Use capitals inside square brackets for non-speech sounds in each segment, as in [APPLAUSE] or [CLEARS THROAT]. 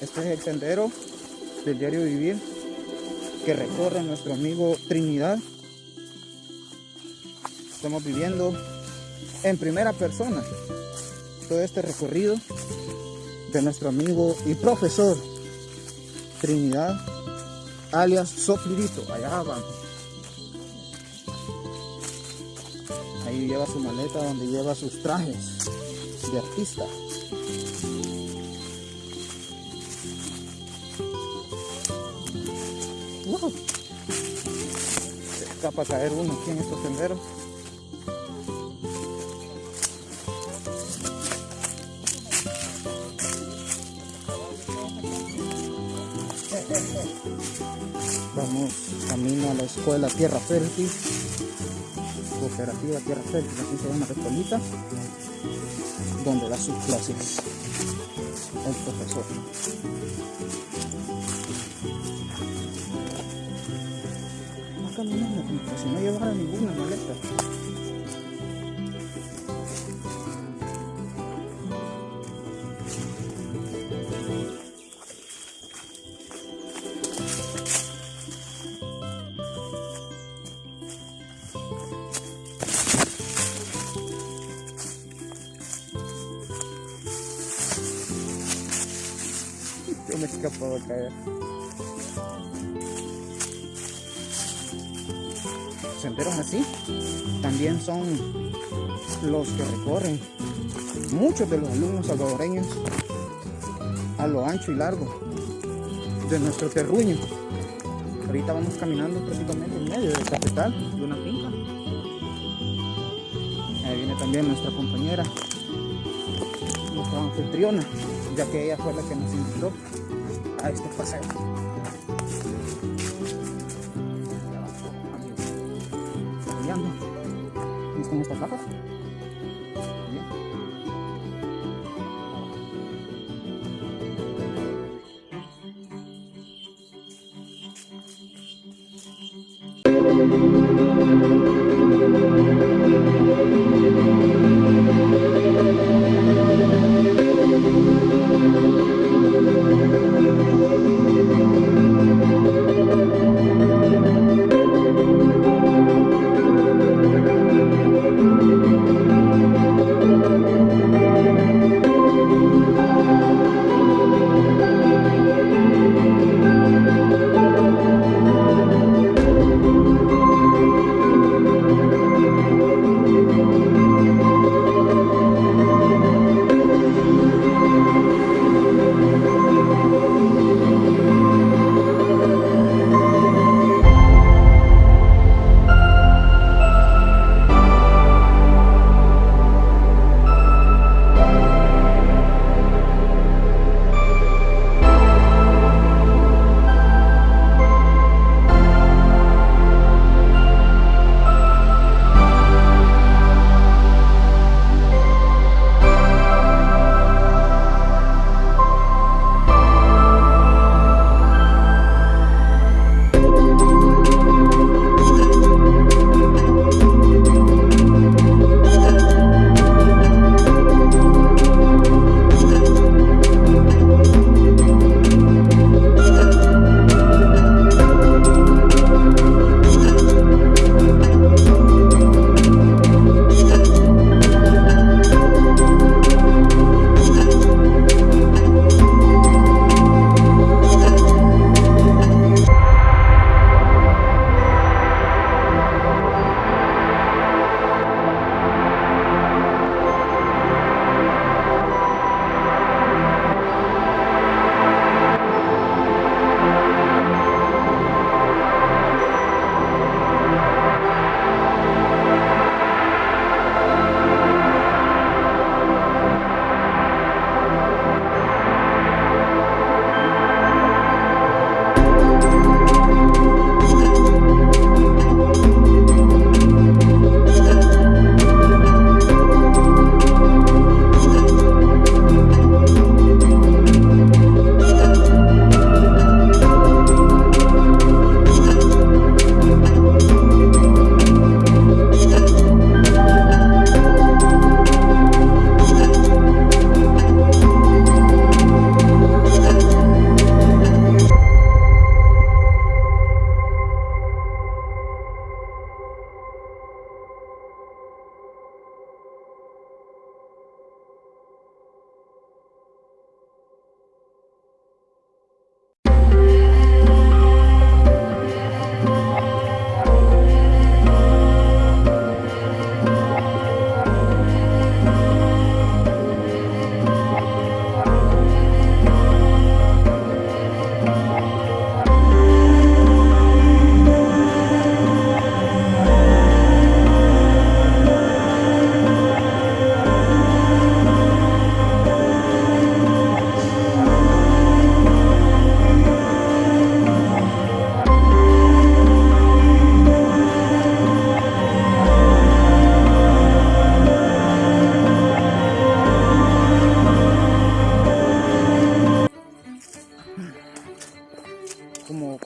Este es el sendero del diario vivir que recorre nuestro amigo Trinidad. Estamos viviendo en primera persona todo este recorrido de nuestro amigo y profesor Trinidad, alias Soflirito. Allá vamos. Ahí lleva su maleta donde lleva sus trajes de artista. Wow. Se escapa caer uno aquí en estos senderos. Vamos camino a la escuela Tierra Fértil, Cooperativa Tierra Fértil, así se llama la escuelita, donde da sus clases el profesor. Caminando como si no llevara ninguna maleta. [LAUGHS] Yo me he escapado a caer. Senderos así también son los que recorren muchos de los alumnos salvadoreños a lo ancho y largo de nuestro terruño. Ahorita vamos caminando prácticamente en medio del cafetal de una finca. Ahí viene también nuestra compañera, nuestra anfitriona, ya que ella fue la que nos invitó a este paseo. ¿Y están estas? Bien.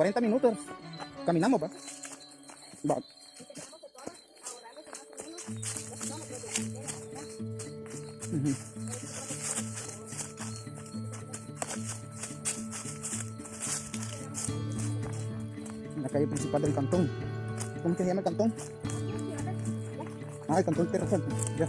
40 minutos caminamos, va. Va. En la calle principal del cantón. ¿Cómo que se llama el cantón? Ah, el cantón Fuerte. Ya.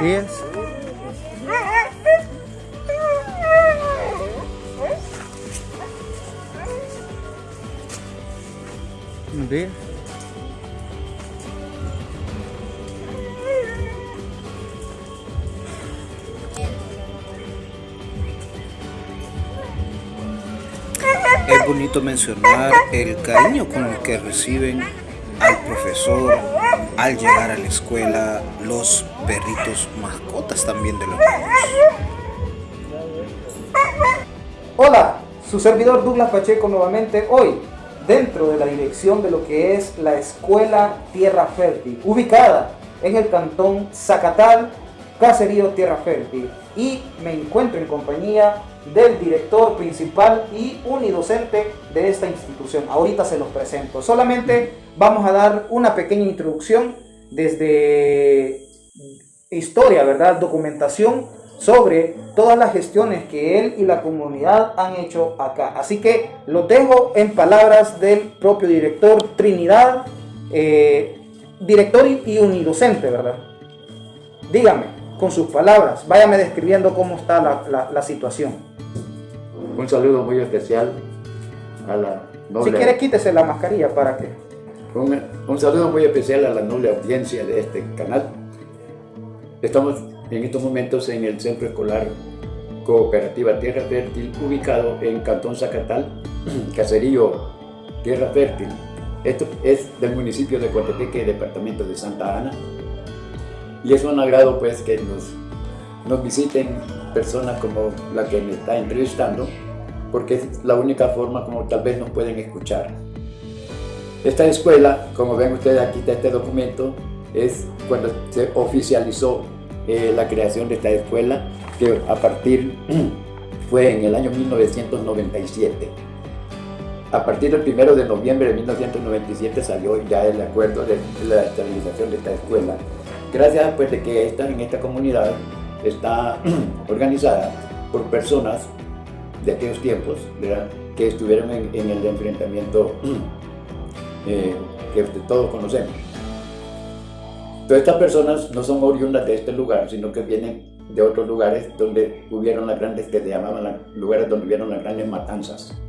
This Es bonito mencionar el cariño con el que reciben al profesor al llegar a la escuela los perritos mascotas también de los niños. Hola, su servidor Douglas Pacheco nuevamente hoy dentro de la dirección de lo que es la Escuela Tierra Fértil, ubicada en el cantón Zacatal, Caserío Tierra Fértil. Y me encuentro en compañía del director principal y unidocente de esta institución. Ahorita se los presento. Solamente vamos a dar una pequeña introducción desde historia, ¿verdad? Documentación sobre todas las gestiones que él y la comunidad han hecho acá. Así que lo dejo en palabras del propio director Trinidad, eh, director y, unidocente, ¿verdad? Dígame, con sus palabras, váyame describiendo cómo está la, la- la situación. Un saludo muy especial a la noble, Si quiere, quítese la mascarilla para que... un, un saludo muy especial a la noble audiencia de este canal. Estamos en estos momentos en el Centro Escolar Cooperativa Tierra Fértil, ubicado en Cantón Zacatal, [CLEARS THROAT] Caserío Tierra Fértil. Esto es del municipio de Coatepeque, departamento de Santa Ana. Y es un agrado pues que nos, nos visiten personas como la que me está entrevistando, porque es la única forma como tal vez nos pueden escuchar. Esta escuela, como ven ustedes aquí está este documento, es cuando se oficializó eh, la creación de esta escuela, que a partir [CLEARS THROAT] fue en el año 1997. A partir del 1 de noviembre de 1997 salió ya el acuerdo de la estabilización de esta escuela. Gracias pues de que esta, en esta comunidad está [CLEARS THROAT] organizada por personas de aquellos tiempos, que estuvieron en, en el enfrentamiento [CLEARS THROAT] eh, que todos conocemos. Todas estas personas no son oriundas de este lugar, sino que vienen de otros lugares donde hubieron las grandes, que se llamaban la- lugares donde hubieron las grandes matanzas,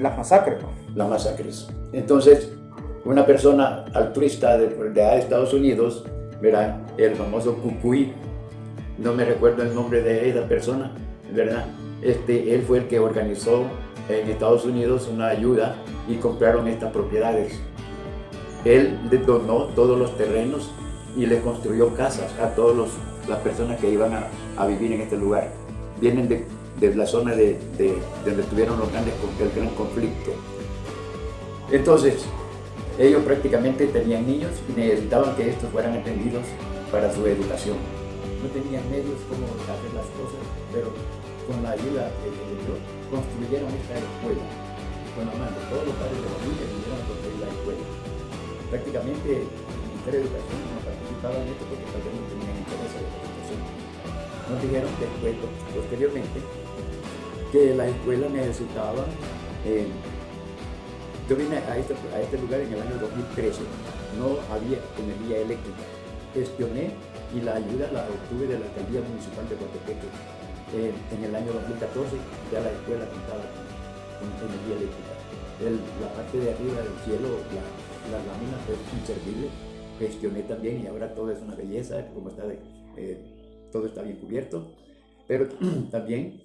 Las masacres. las masacres. Entonces, una persona altruista de, de Estados Unidos, ¿verdad? el famoso Cucuy, no me recuerdo el nombre de esa persona, ¿verdad? Este, él fue el que organizó en Estados Unidos una ayuda y compraron estas propiedades. Él donó todos los terrenos y le construyó casas a todas las personas que iban a, vivir en este lugar. Vienen de, la zona de, donde tuvieron los grandes, el gran conflicto. Entonces, ellos prácticamente tenían niños y necesitaban que estos fueran atendidos para su educación. No tenían medios como hacer las cosas, pero con la ayuda de Dios construyeron esta escuela. Con la todos los padres de familia vinieron a construir la escuela. Prácticamente Ministerio Educación no participaba en esto porque tal vez no tenían interés en la educación. Nos dijeron después, posteriormente, que la escuela necesitaba eh, yo vine a este, a este lugar en el año 2013, no había energía eléctrica. Gestioné y la ayuda la obtuve de la alcaldía municipal de Cotepeque. Eh, en el año 2014 ya la escuela contaba con energía eléctrica. la parte de arriba del cielo, la, lámina fue inservible. Gestioné también y ahora todo es una belleza, como está, eh, todo está bien cubierto. Pero [CLEARS THROAT] también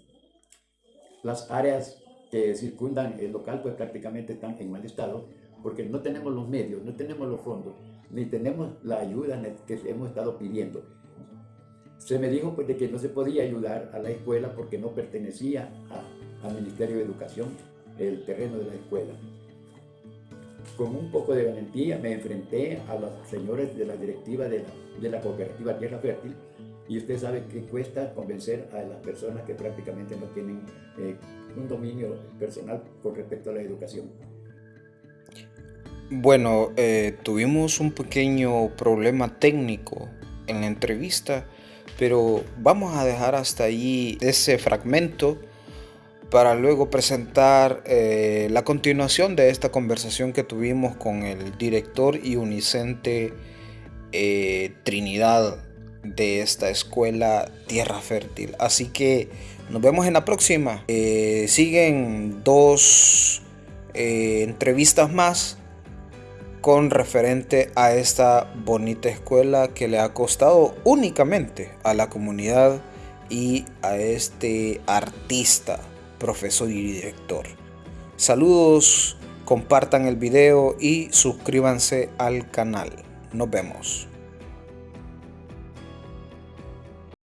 las áreas que circundan el local pues prácticamente están en mal estado porque no tenemos los medios, no tenemos los fondos, ni tenemos la ayuda que hemos estado pidiendo. Se me dijo pues de que no se podía ayudar a la escuela porque no pertenecía al Ministerio de Educación el terreno de la escuela. Con un poco de valentía me enfrenté a los señores de la directiva de la, de la cooperativa Tierra Fértil y usted sabe que cuesta convencer a las personas que prácticamente no tienen eh, un dominio personal con respecto a la educación. Bueno, eh, tuvimos un pequeño problema técnico en la entrevista, pero vamos a dejar hasta allí ese fragmento para luego presentar eh, la continuación de esta conversación que tuvimos con el director y unicente Trinidad de esta escuela Tierra Fértil. Así que nos vemos en la próxima. Eh, siguen dos eh, entrevistas más con referente a esta bonita escuela que le ha costado únicamente a la comunidad y a este artista, profesor y director. Saludos, compartan el video y suscríbanse al canal. Nos vemos.